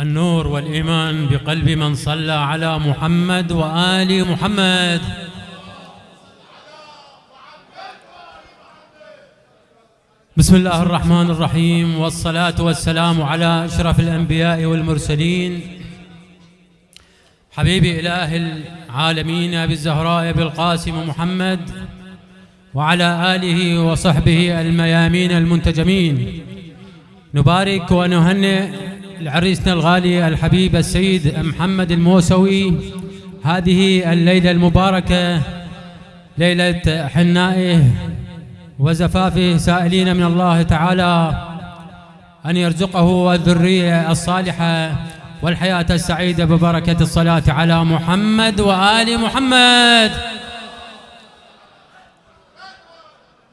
النور والإيمان بقلب من صلى على محمد وآل محمد. بسم الله الرحمن الرحيم والصلاة والسلام على أشرف الأنبياء والمرسلين. حبيب إله العالمين أبي الزهراء أبي القاسم محمد وعلى آله وصحبه الميامين المنتجمين. نبارك ونهنئ لعريسنا الغالي الحبيب السيد محمد الموسوي هذه الليلة المباركة ليلة حنائه وزفافه سائلين من الله تعالى أن يرزقه الذرية الصالحة والحياة السعيدة ببركة الصلاة على محمد وآل محمد.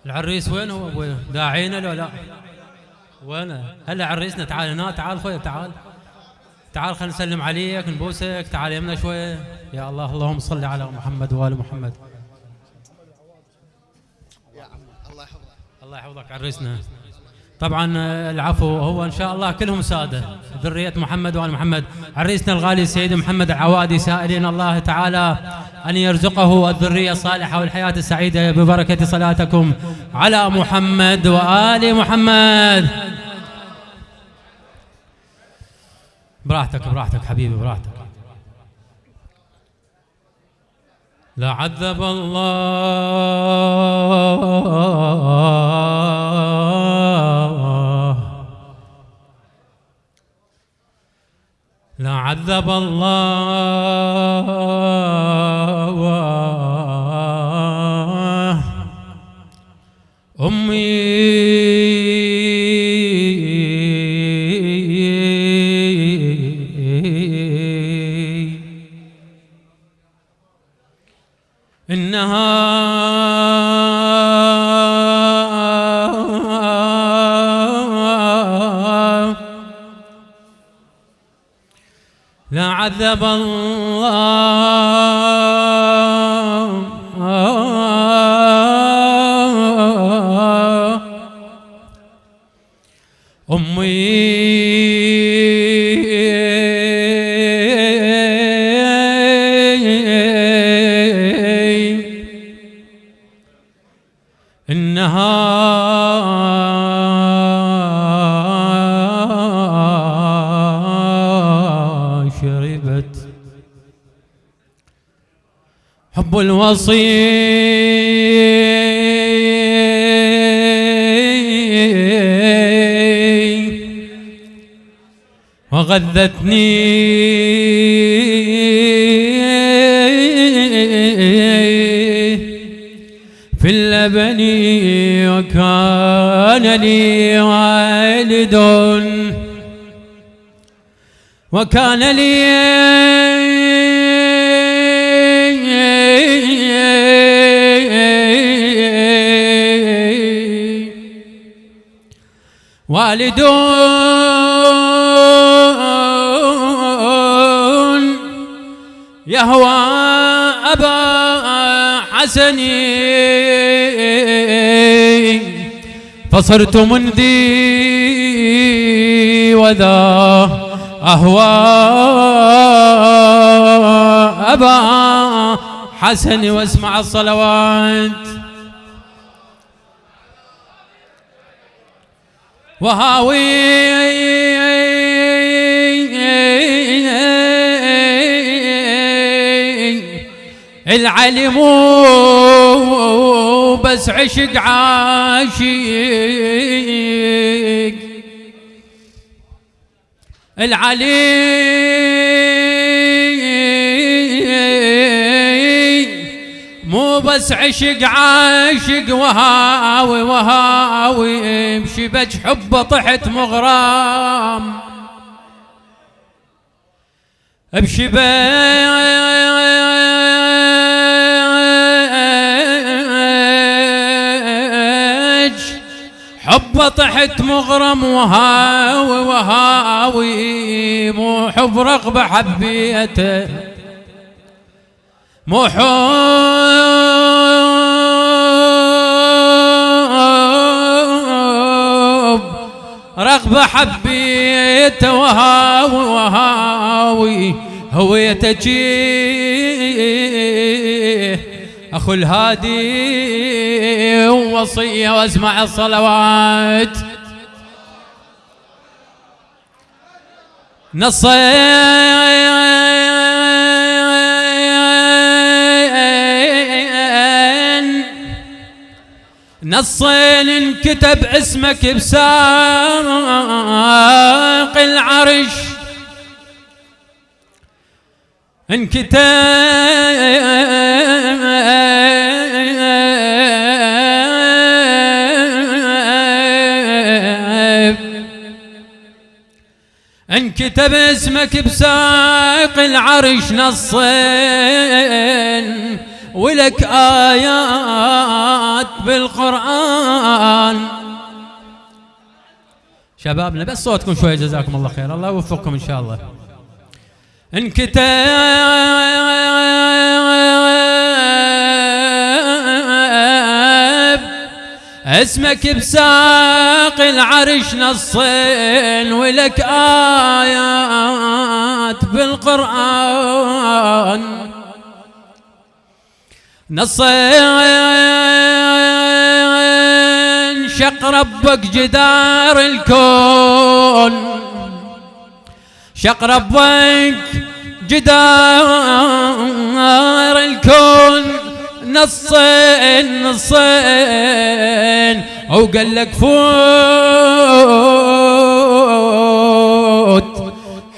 العريس وين هو أبوي؟ داعينا لو لا. وين هلا عريسنا تعال هنا تعال خويا تعال. تعال خلينا نسلم عليك نبوسك تعال يمنا شوية. يا الله اللهم صل على محمد وآل محمد. الله يحفظك الله يحفظك عريسنا طبعا العفو هو إن شاء الله كلهم سادة. ذرية محمد وآل محمد. عريسنا الغالي السيد محمد العوادي سائلين الله تعالى أن يرزقه الذرية الصالحة والحياة السعيدة ببركة صلاتكم على محمد وآل محمد. براحتك براحتك حبيبي براحتك. لعذب الله. لعذب الله. لعذب الله. أمي الوصي وغذتني في اللبن وكان لي والد وكان لي والد يهوى أبا حسن فصرت منذي وذا أهوى أبا حسن واسمع الصلوات وهاوي العلم بس عشق عاشق. العلي مو بس عشق عاشق وهاوي وهاوي بشبج حبه طحت مغرام. بشباج حب طحت مغرم وهاوي وهاوي مو حب رغبة حبيته. مو رغبة حبيت وهاوي وهاوي هويتك أخو الهادي ووصية واسمع الصلوات. نصين نصين انكتب اسمك بساق العرش. انكتب. انكتب اسمك بساق العرش نصين. ولك آيات بالقرآن. شبابنا بس صوتكم شوي جزاكم الله خير. الله يوفقكم إن شاء الله. انكتب اسمك بساق العرش نصين ولك آيات بالقرآن. نصين شق ربك جدار الكون. شق ربك جدار الكون. نصين نصين وقال لك فوت.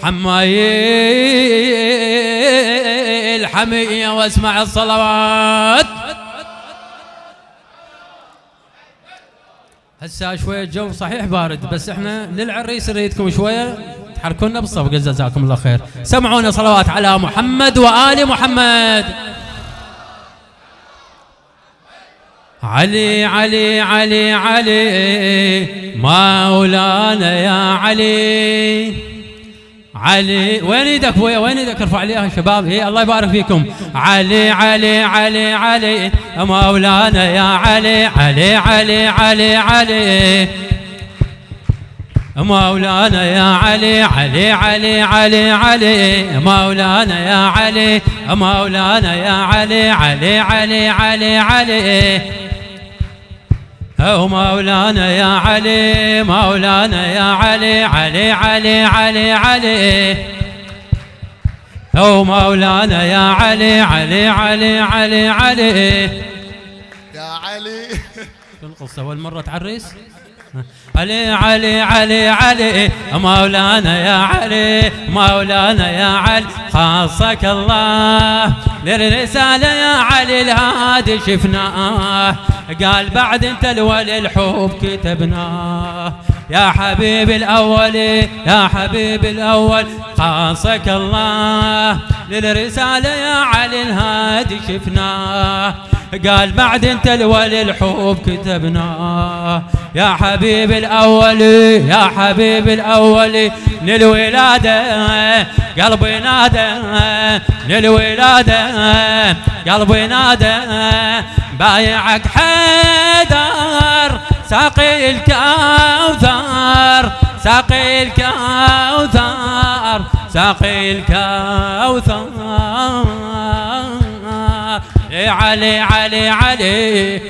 حماي الحمية واسمع الصلوات. هسه شوية الجو صحيح بارد بس إحنا للعريس نريدكم شوية. تحركونا بالصفقة جزاكم الله خير. سمعونا صلوات على محمد وآل محمد. علي علي علي علي مولانا يا علي. علي وين إيدك ابويا وين إيدك ارفع لي يا شباب اي الله يبارك فيكم علي علي علي علي مولانا يا علي علي علي علي علي مولانا يا علي علي علي علي علي مولانا يا علي مولانا يا علي علي علي علي علي أو مولانا يا علي مولانا يا علي علي علي علي علي. أو مولانا يا علي علي علي علي علي. يا علي. شو القصة أول مرة تعرس؟ علي علي علي علي مولانا يا علي مولانا يا علي خاصك الله. للرسالة يا علي الهادي شفناه قال بعد انت الولي الحب كتبناه يا حبيبي الأول يا حبيبي الأول خاصك الله. للرسالة يا علي الهادي شفناه قال بعد انت الولي الحب كتبناه يا حبيبي الأول يا حبيبي الأول للولادة قلبي نادى للولادة قلبي نادى. بايعك حيدر ساقي الكوثر ساقي الكوثر ساقي الكوثر. علي علي علي.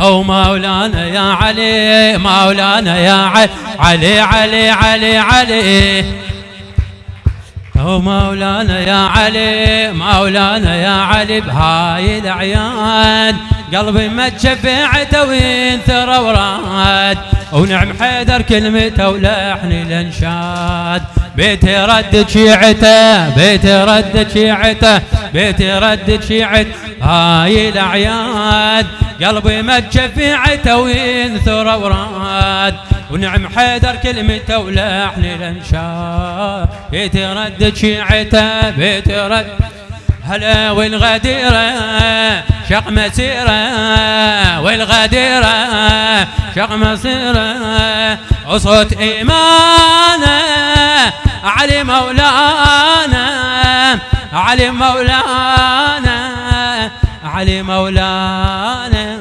أو مولانا يا علي مولانا يا علي. علي علي علي علي. أو مولانا يا علي مولانا يا علي بهاي الأعياد. قلبي ما تشفعته وينثر وراد. ونعم حيدر كلمته ولحن الانشاد بيتي ردد شيعته بيتي ردد شيعته بيتي ردد شيعته هاي الأعياد. قلبي ما تشفعته وينثر وراد. ونعم حيدر كلمته ولحن الانشاد بيتي ردد شيعته بيتي رد هلا والغديرة شق مسيرة والغديرة شق مسيرة. وصوت إيمانة علي مولانا علي مولانا علي مولانا.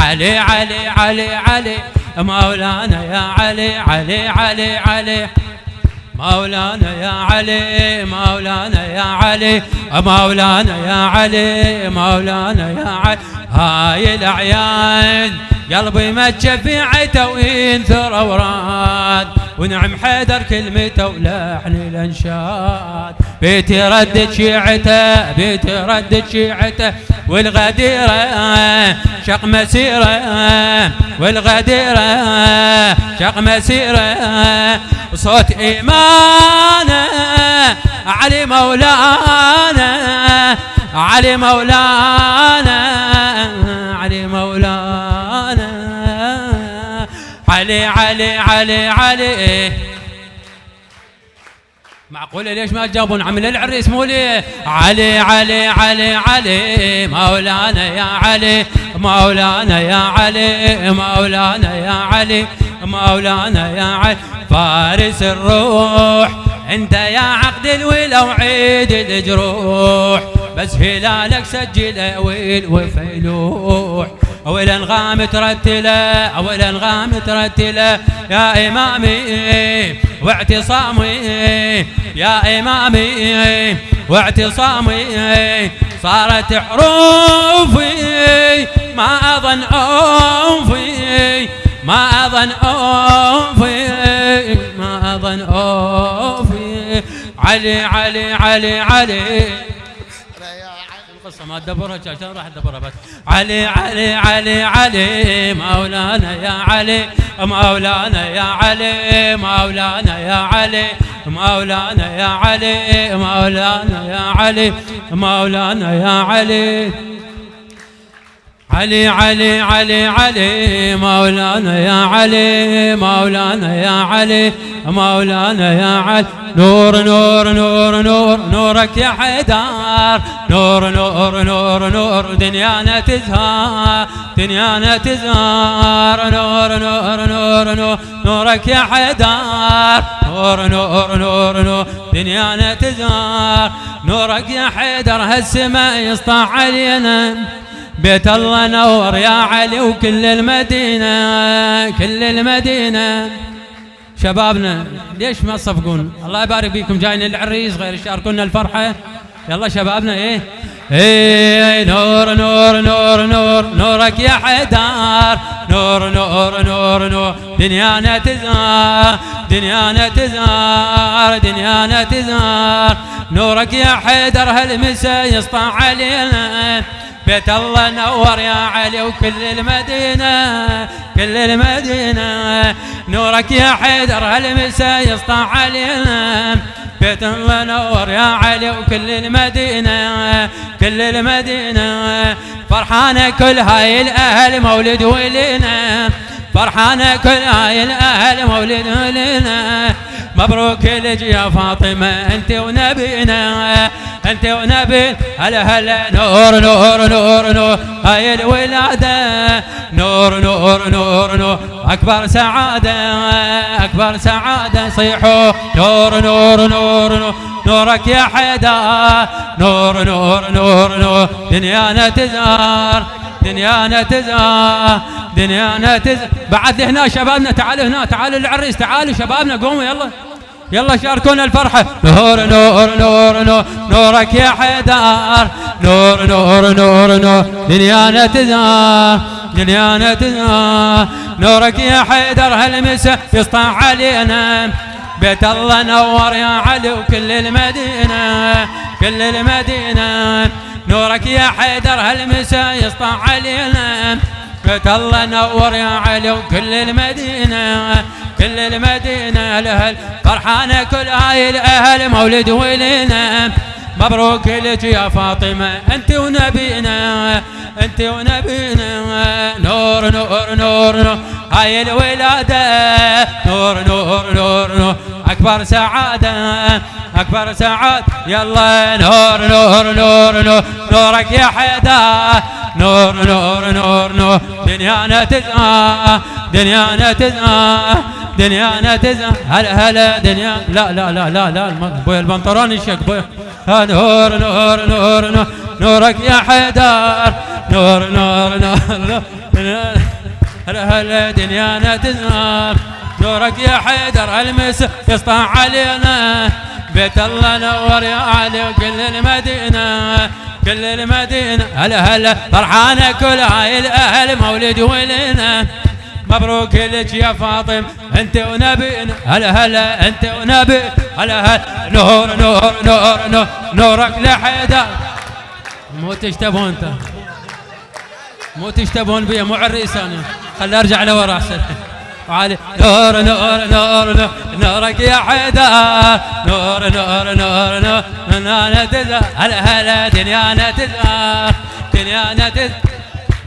علي علي علي علي مولانا يا علي علي علي علي. مولانا يا علي مولانا يا علي مولانا يا علي مولانا يا علي. هاي الأعيان قلبي في عيته وينثر وراد ونعم حيدر كلمته ولحن الانشاد بيتي ردت شيعته بيتي ردت شيعته والغديرة شق مسيرة والغديرة شق مسيرة. صوت إيمانه علي مولانا علي مولانا علي مولانا علي علي علي علي. معقولة ليش ما تجاوبون؟ عمل العريس مو لي علي علي علي علي. مولانا يا علي مولانا يا علي مولانا يا علي مولانا يا علي. فارس الروح انت يا عقد الولا وعيد الجروح. بس هلالك سجل ويل وفيلوح. والانغام ترتله أو الانغام ترتله يا إمامي واعتصامي يا إمامي واعتصامي. صارت حروفي ما أظن اوفي ما أظن اوفي ما أظن اوفي علي علي علي علي. القصة ما تدبرها عشان راح تدبرها بس. علي علي علي علي مولانا يا علي مولانا يا علي مولانا يا علي مولانا يا علي مولانا يا علي مولانا يا علي. علي علي علي علي مولانا يا علي مولانا يا علي مولانا يا علي نور نور نور نور نورك يا حيدر نور نور نور نور دنيانا تزهر دنيانا تزهر نور نور نور نور نورك يا حيدر نور نور نور نور دنيانا تزهر نورك يا حيدر هالسماء يسطع علينا بيت الله نور يا علي وكل المدينة كل المدينة. شبابنا ليش ما تصفقون الله يبارك فيكم جايين العريس غير يشاركونا الفرحة. يلا شبابنا إيه؟ إيه نور نور نور نور نورك يا حيدر نور نور نور نور دنيانا تزهر دنيانا تزهر دنيانا تزهر نورك يا حيدر هالمسا يسطع علينا؟ بيت الله نور يا علي وكل المدينة كل المدينة. نورك يا حيدر هالمسا يسطع علينا. بيت الله نور يا علي وكل المدينة كل المدينة. فرحانة كل هاي الأهل مولد ولينا. فرحانة كل هاي الأهل مولد ولينا. مبروك لك يا فاطمة. أنت ونبينا أنت ونبي. هلا هلا. نور نور نور نور. هاي الولادة. نور نور نور نور. أكبر سعادة أكبر سعادة صيحوا. نور نور نور نور. نورك يا حيدر. نور نور نور نور. دنيانا تزهر دنيانا تزهر دنيانا تزهر بعد هنا شبابنا تعالوا هنا تعالوا العريس تعالوا شبابنا قوموا يلا. يلا شاركونا الفرحة. نور نور نور نور. نورك يا حيدر. نور نور نور نور. دنيانا تزهر دنيانا تزهر نورك يا حيدر هالمسا يسطع علينا. بيت الله نور يا علي وكل المدينة كل المدينة. نورك يا حيدر هالمسا يسطع علينا. بيت الله نور يا علي وكل المدينة كل المدينة الأهل فرحانة كل هاي الأهل مولد ولينا مبروك لك يا فاطمة أنت ونبينا أنت ونبينا. نور نور نور نور. هاي الولادة نور نور نور نور. أكبر سعادة أكبر سعادة. يلا نور نور نور نور. نورك يا حيدر. نور نور نور نور. دنيانا تزهى دنيانا تزهى دنيانا تزهى هلا هلا دنيا؟ لا لا لا لا لا بوي البنطلون يشك بوي نور نور نور نور. نورك يا حيدر. نور نور نور, هلا هلا دنيانا تنهار نورك يا حيدر. المس يسطع علينا. بيت الله نور يا علي وكل المدينة. كل المدينة. هلا هلا فرحانة كل هاي الأهل مولد ولنا مبروك لك يا فاطم. أنت ونبينا هلا هلا أنت ونبي. هلا هلا. نور نور نور نور نورك لحيدر مو تشتبون أنت؟ مو تشتبون بي مو عريس أنا. خلي أرجع لورا أحسن. وعلي. نور نور نور نور نورك يا حيدر نور نور نور نور دنيانا تزهر هلا هلا دنيانا تزهر دنيانا تزهر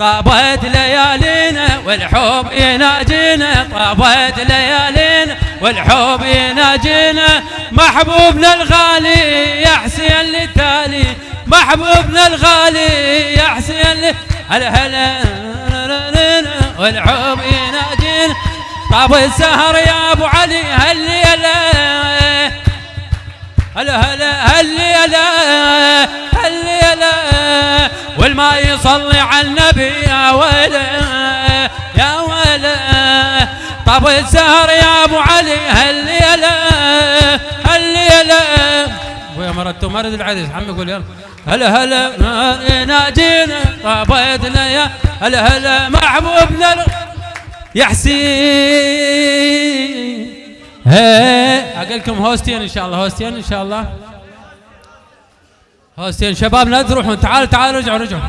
طابت ليالينا والحب يناجينا طابت ليالينا والحب يناجينا محبوبنا الغالي يا حسين للتالي محبوبنا الغالي يا حسين هلا هلا والحب يناجينا طاب السهر يا ابو علي هالليله هلا هلا هالليله هالليله والما يصلي على النبي يا ويله يا ويله طاب السهر يا أبو علي هالليلة هالليلة. ويا مرت مرد العريس عم يقول يلا. هلا هلا ناجينا طابت يا. هلا هلا محبوبنا يا حسين هي أقول لكم هوستين إن شاء الله هوستين إن شاء الله. هوستين شباب لا تروحون. تعالوا تعالوا رجعوا رجعوا.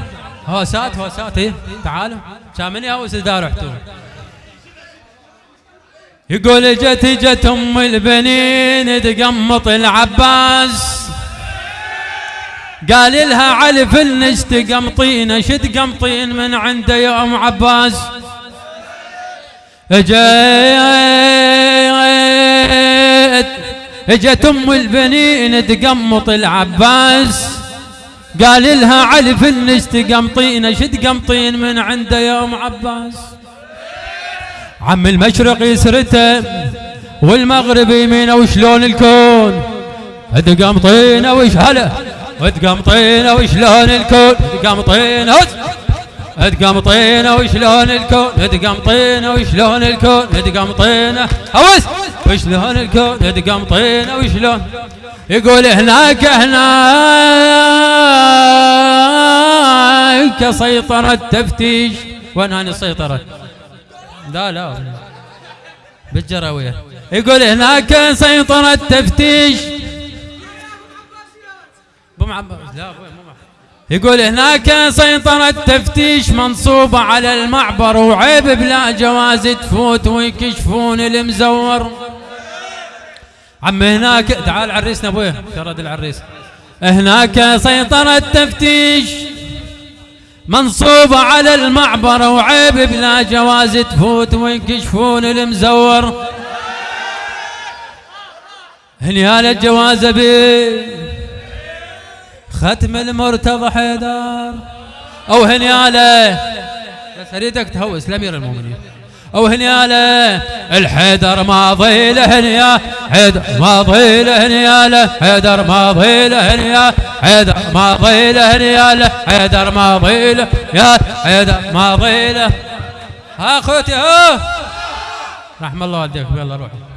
هوسات هوسات إيه تعالوا. كان من يهوس اذا رحتوا يقول جت جت أم البنين تقمط العباس. قال لها علي فلنش تقمطين شد قمطين من عنده يا ام عباس. اجت اجت ام البنين تقمط العباس. قال لها علي فلنش تقمطين شد قمطين من عنده يا أم عباس. عم المشرق يسرته والمغرب يمينه وشلون الكون؟ تقمطينه وش هلا؟ وتقمطينه وشلون الكون؟ تقمطينه تقمطينه وشلون الكون؟ تقمطينه وشلون الكون؟ تقمطينه هوس وشلون الكون؟ تقمطينه وشلون؟ يقول هناك هناك سيطرة تفتيش وين هاني السيطرة؟ لا لا. بالجراوية. يقول هناك سيطرة تفتيش لا يقول هناك سيطرة تفتيش منصوبة على المعبر وعيب بلا جواز تفوت ويكشفون المزور. عم هناك تعال عريسنا أبوي شرد العريس. هناك سيطرة تفتيش منصوبة على المعبر وعيب بلا جواز تفوت ويكشفون المزور. هنيال الجواز بي ختم المرتضى حيدر. أو هنياله بس أريدك تهوس لامير المؤمنين. أو هنياله الحيدر ماضي له هنيا. حيدر ماضي له هنياله حيدر ماضي له هنيا. حيدر ماضي له هنياله حيدر ماضي له يا حيدر ماضي له ها أخوتي ها. رحم الله والديكم يلا روحوا